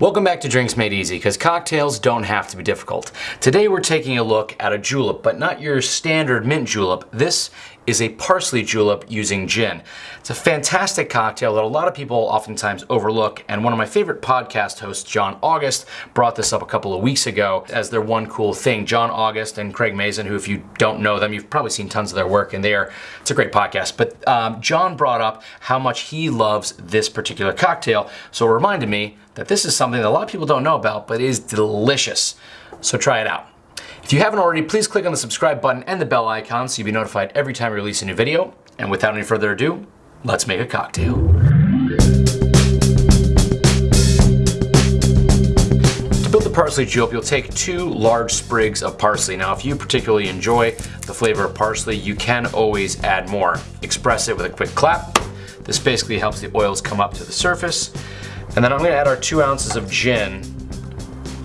Welcome back to Drinks Made Easy, because cocktails don't have to be difficult. Today we're taking a look at a julep, but not your standard mint julep. This is a parsley julep using gin. It's a fantastic cocktail that a lot of people oftentimes overlook, and one of my favorite podcast hosts, John August, brought this up a couple of weeks ago as their one cool thing. John August and Craig Mazin, who if you don't know them, you've probably seen tons of their work, and they are, it's a great podcast. But um, John brought up how much he loves this particular cocktail, so it reminded me that this is something that a lot of people don't know about, but is delicious. So try it out. If you haven't already, please click on the subscribe button and the bell icon so you'll be notified every time we release a new video. And without any further ado, let's make a cocktail. To build the parsley julep, you'll take two large sprigs of parsley. Now, if you particularly enjoy the flavor of parsley, you can always add more. Express it with a quick clap. This basically helps the oils come up to the surface. And then I'm gonna add our two ounces of gin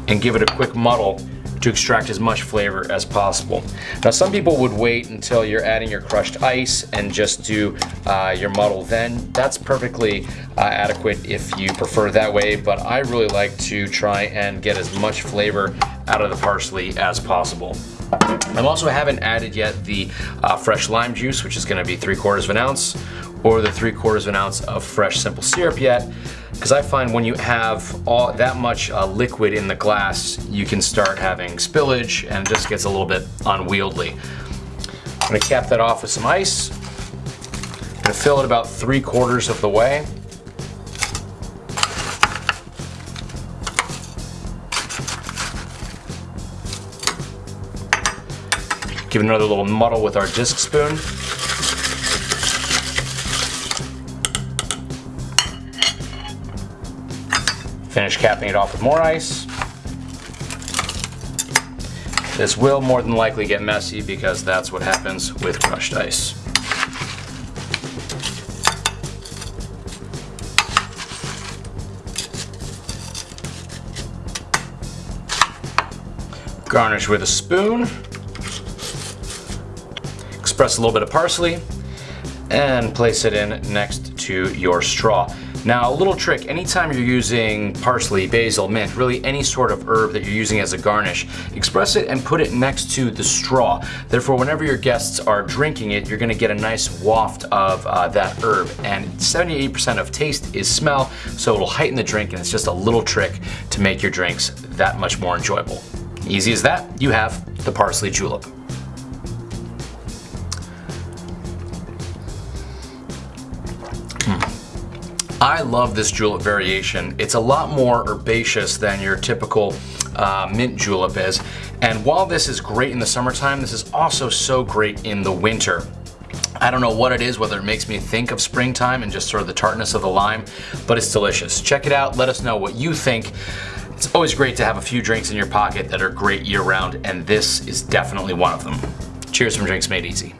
and give it a quick muddle to extract as much flavor as possible. Now some people would wait until you're adding your crushed ice and just do uh, your muddle then. That's perfectly uh, adequate if you prefer that way, but I really like to try and get as much flavor out of the parsley as possible. I also haven't added yet the uh, fresh lime juice, which is gonna be three quarters of an ounce, or the three quarters of an ounce of fresh simple syrup yet because I find when you have all that much uh, liquid in the glass, you can start having spillage and it just gets a little bit unwieldy. I'm gonna cap that off with some ice. I'm gonna fill it about three quarters of the way. Give it another little muddle with our disc spoon. Finish capping it off with more ice. This will more than likely get messy because that's what happens with crushed ice. Garnish with a spoon. Express a little bit of parsley and place it in next to your straw. Now, a little trick, anytime you're using parsley, basil, mint, really any sort of herb that you're using as a garnish, express it and put it next to the straw. Therefore, whenever your guests are drinking it, you're gonna get a nice waft of uh, that herb. And 78% of taste is smell, so it'll heighten the drink and it's just a little trick to make your drinks that much more enjoyable. Easy as that, you have the parsley julep. I love this julep variation. It's a lot more herbaceous than your typical uh, mint julep is. And while this is great in the summertime, this is also so great in the winter. I don't know what it is, whether it makes me think of springtime and just sort of the tartness of the lime, but it's delicious. Check it out, let us know what you think. It's always great to have a few drinks in your pocket that are great year round, and this is definitely one of them. Cheers from Drinks Made Easy.